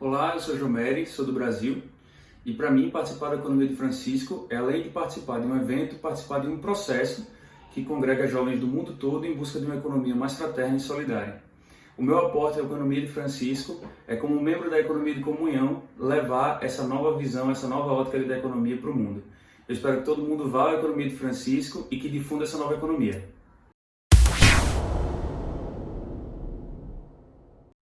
Olá, eu sou Jomery, sou do Brasil e para mim participar da Economia de Francisco é além de participar de um evento, participar de um processo que congrega jovens do mundo todo em busca de uma economia mais fraterna e solidária. O meu aporte à Economia de Francisco é como membro da Economia de Comunhão levar essa nova visão, essa nova ótica da economia para o mundo. Eu espero que todo mundo vá à Economia de Francisco e que difunda essa nova economia.